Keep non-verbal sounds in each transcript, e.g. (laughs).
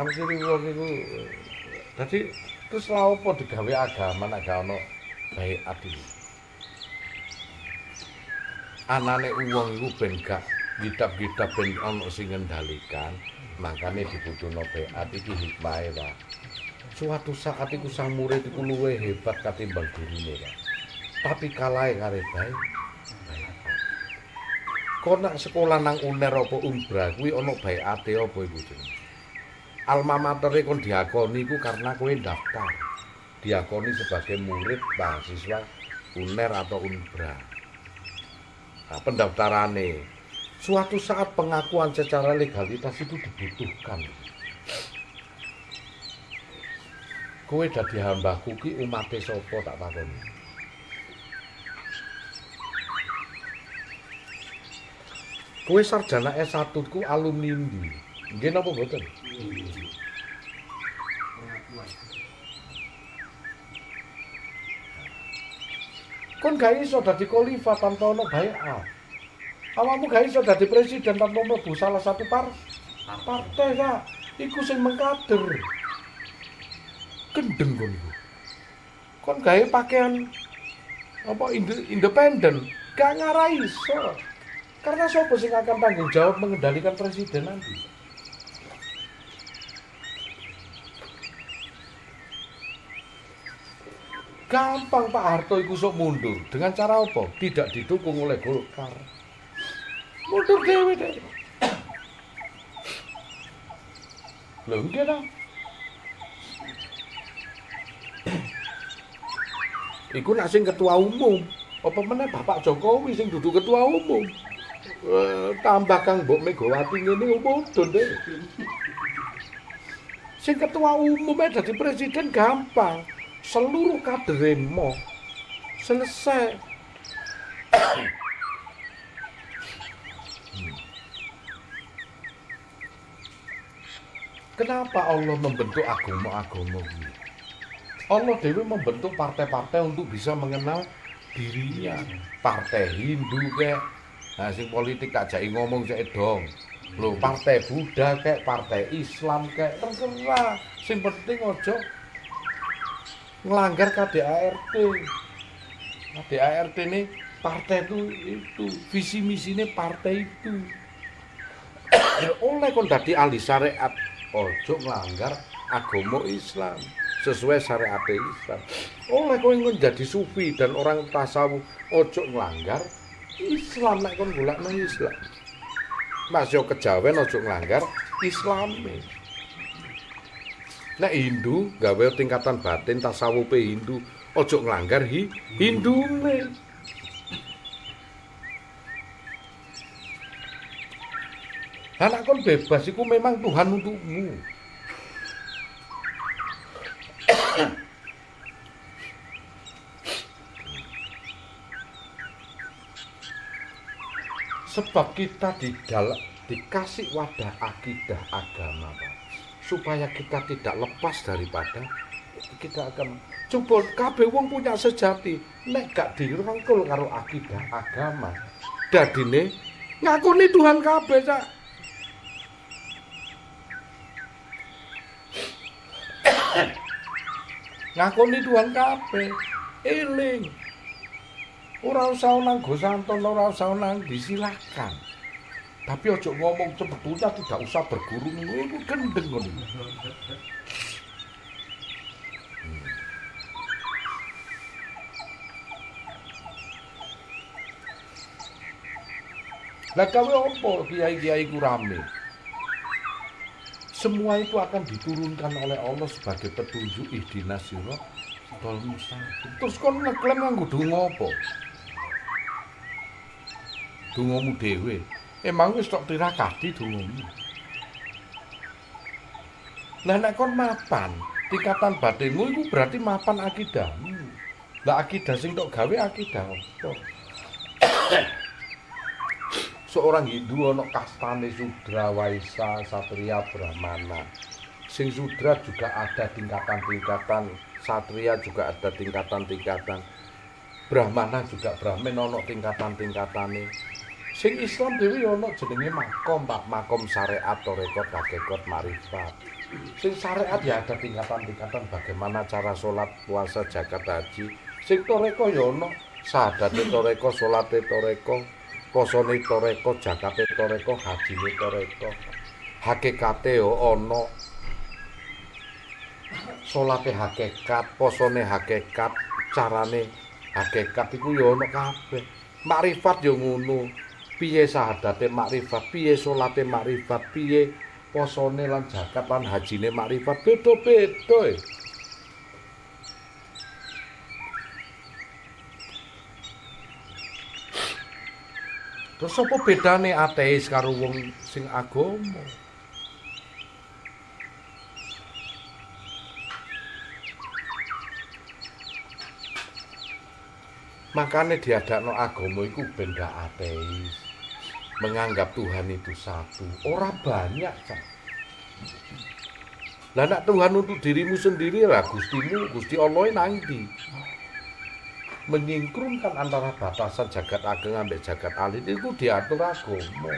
Akhire wong iku dadi terus lha opo digawe agama nek gak ono baik ati. Anane wong iku ben gak kitab-kitab ben ono sing ngendalikan, makane dibutuhno baik iki hikmahe, Pak. Suatu saat iku sang murid iku luwih hebat katimbang gurune, Pak. Tapi kalahe kare baik. Kok nak sekolah nang UNER apa Umbra kuwi ana baiate apa iku jenenge? Alma matere kon diakoni iku karena kowe daftar. Diakoni sebagai murid mahasiswa UNER atau UNBRA. Nah, pendaftarane suatu saat pengakuan secara legalitas itu dibutuhkan. Kowe dadi hambaku ki umate sapa tak takoni. Kowe sarjana S1 ku alumni? Nggih napa mboten? Kon gak iso dadi khalifah tanpa ono baiat. Awakmu gak iso dadi presiden tanpa mlebu salah satu par partai kak. Iku sing mengkader. Gendeng kon iku. Kon gawe pakaian apa inde- independen, gak ngarai iso. Karena siapa sing akan tanggung jawab mengendalikan presiden nanti? Gampang Pak Harto iku sok mundur. Dengan cara apa? Tidak didukung oleh Golkar. Mundur dewe deh. Lho nggih ta? Iku nak sing ketua umum. Apa meneh Bapak Jokowi sing duduk ketua umum. Eh, tambah Kang Mbok Megawati ngene mudun deh. Sing ketua umumnya jadi presiden gampang. Seluruh kader mo selesai. Kenapa Allah membentuk agama-agama ini? Allah Dewi membentuk partai-partai untuk bisa mengenal dirinya. Partai Hindu kayak, nah politik tak jai ngomong saya dong. Loh, partai Buddha kayak, partai Islam kayak, terserah. Sing penting ojo ngelanggar KDART. KDART ini partai itu itu visi misinya partai itu. Oleh kon dadi ahli syariat ojo ngelanggar agama Islam sesuai syariat Islam. Oleh kowe menjadi sufi dan orang tasawuf ojo ngelanggar Islam nek kon golekno Islam. Mas yo kejawen ojo ngelanggar Islame. Nek Hindu gawe tingkatan batin tasawufe Hindu ojo ngelanggar hi Hindune. Anak kon bebas iku memang Tuhan untukmu. Sebab kita di dalam dikasih wadah akidah agama, Pak. Supaya kita tidak lepas daripada kita akan coba kabeh wong punya sejati. Nek gak dirangkul karo akidah agama dadine ngakuni Tuhan kabeh cak. (coughs) Ngakuni Tuhan kabeh. Eling. Ora usah nang go santon ora usah nang disilakan tapi ojo ngomong sebetulnya tidak usah berguru itu gendeng ngono (laughs) Lah kawe opo kiai-kiai ku rame? Semua itu akan diturunkan oleh Allah sebagai petunjuk ihdinas sirah tol mustaqim. Terus kon ngeklaim nganggo donga apa? Dongamu dhewe. Emang wis tok tirakati dongamu. Lah nek kon mapan, tingkatan batinmu iku berarti mapan akidahmu. Lah akidah sing tok gawe akidah (coughs) apa? seorang Hindu ono kastane Sudra, Waisa, Satria, Brahmana. Sing Sudra juga ada tingkatan-tingkatan, Satria juga ada tingkatan-tingkatan. Brahmana juga Brahmin ono tingkatan-tingkatane. Sing Islam dhewe ana jenenge makom, Pak, makom syariat, tarekat, hakikat, marifat. Sing syariat ya ada tingkatan-tingkatan bagaimana cara sholat, puasa, zakat, haji. Sing toreko ya ana sadate toreko, salate toreko, posone toreko, zakate toreko, hajine toreko. Hakikate ya ana salate hakikat, posone hakikat, carane hakikat iku ya ana kabeh. Makrifat ya ngono. Piye sahadate makrifat, piye salate makrifat, piye posone lan zakat lan hajine makrifat beda-beda. E. Terus apa bedane ateis karo wong sing agama? Makane diadakno agama iku benda ateis. Menganggap Tuhan itu satu. Orang banyak, Cak. Lah nak Tuhan untuk dirimu sendiri lah Gustimu, Gusti Allah nanti. Menyingkrumkan antara batasan jagat ageng ambek jagat alit itu diatur agama.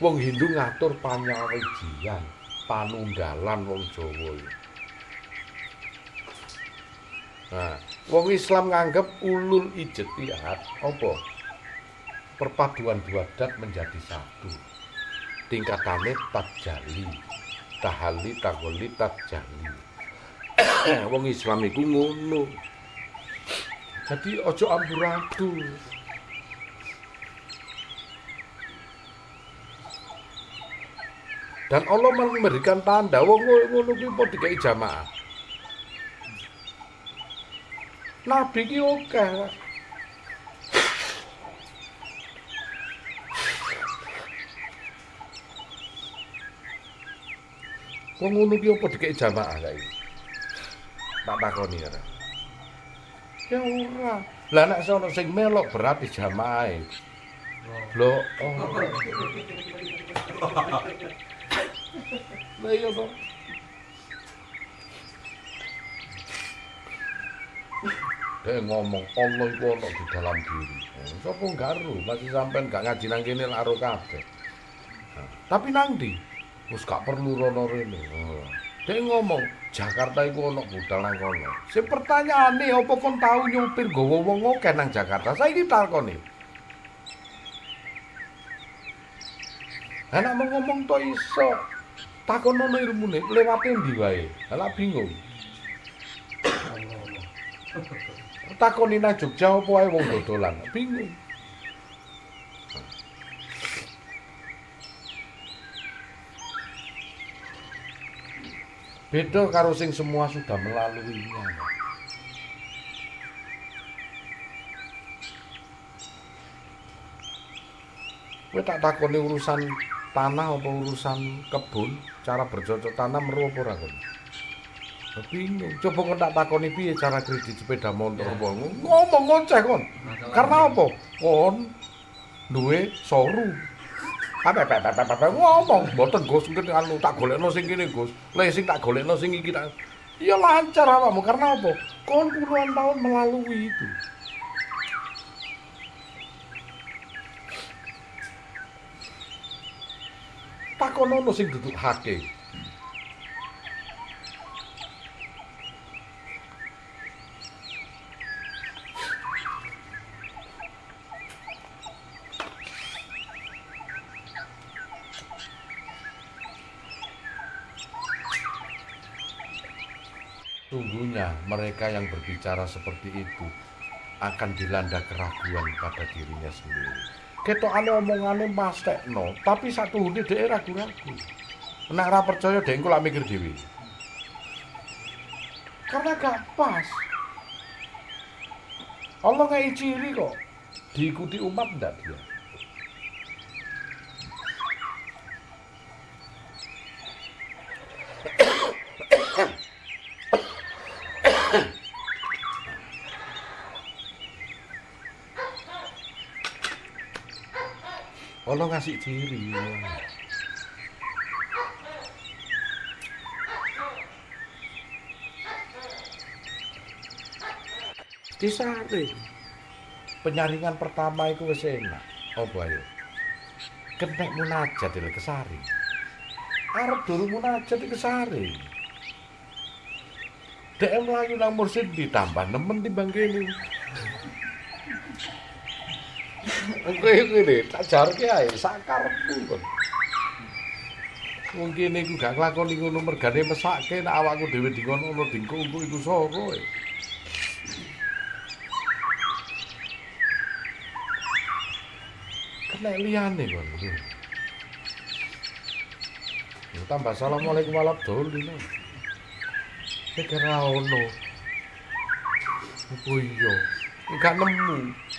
Wong Hindu ngatur panyawijian, panunggalan wong Jawa. Nah, wong Islam nganggep ulul ijtihad apa? Perpaduan dua dat menjadi satu. Tingkatannya tajali tahali taholi tajali (coughs) wong Islam itu ngono. Jadi ojo amburadul dan Allah memberikan tanda wong ngono kuwi padha dikai jamaah. Nabi ki oke Wong ngono ki apa dikek jamaah saiki? Tak takoni ya. Ya ora. Lah nek sono sing melok berarti jamaah. Lho, oh. Lah iya to. Dia ngomong Allah itu ono di dalam diri. Sopo garu, masih sampean gak ngaji nang kene laro kabeh. Tapi nang ndi? Wis gak perlu rono rene. Dek ngomong, Jakarta iku ana budal nang kono. Sing pertanyaane apa kon tau nyupir gawa wong akeh nang Jakarta? Saiki takoni. Anak mau ngomong to iso. Takon ono ilmune, lewate ndi wae. Lah bingung. Takoni nang Jogja apa wae wong dodolan. Bingung. Beda karo sing semua sudah melaluinya. Kowe tak takoni urusan tanah apa urusan kebun, cara bercocok tanam meru apa ora kon? Bingung. Coba kon tak takoni piye cara kredit sepeda motor apa ngomong ngoceh kon. Karena apa? Kon duwe soru Apa apa apa apa ngomong, mboten Gus, mungkin anu tak golekno sing kene Gus. Lah sing tak golekno sing iki tak. Ya lancar awakmu karena apa? Kon puluhan tahun melalui itu. Takonono sing duduk hake. Sungguhnya mereka yang berbicara seperti itu akan dilanda keraguan pada dirinya sendiri. Ketokane omongane no, tapi satu hune dhek ragu-ragu. Nek ora percaya dhek engko lak mikir dhewe. Karena gak pas. Allah ngai ciri kok. Diikuti umat ndak dia. Allah ngasih ciri. Disari. Penyaringan pertama itu wis enak. Apa ya? kenek munajat iki kesari. Arep durung munajat iki kesari. Dek mlayu nang mursid ditambah nemen timbang kene. Oke ngene, tak jarke ae sakarepku kon. Wong kene iku gak nglakoni ngono mergane mesake nek awakku dhewe dingono ono dingko iku soro. E. Kena liyane kon. Ya tambah assalamualaikum warahmatullahi wabarakatuh. Sekira ono. Oh iya, enggak nemu.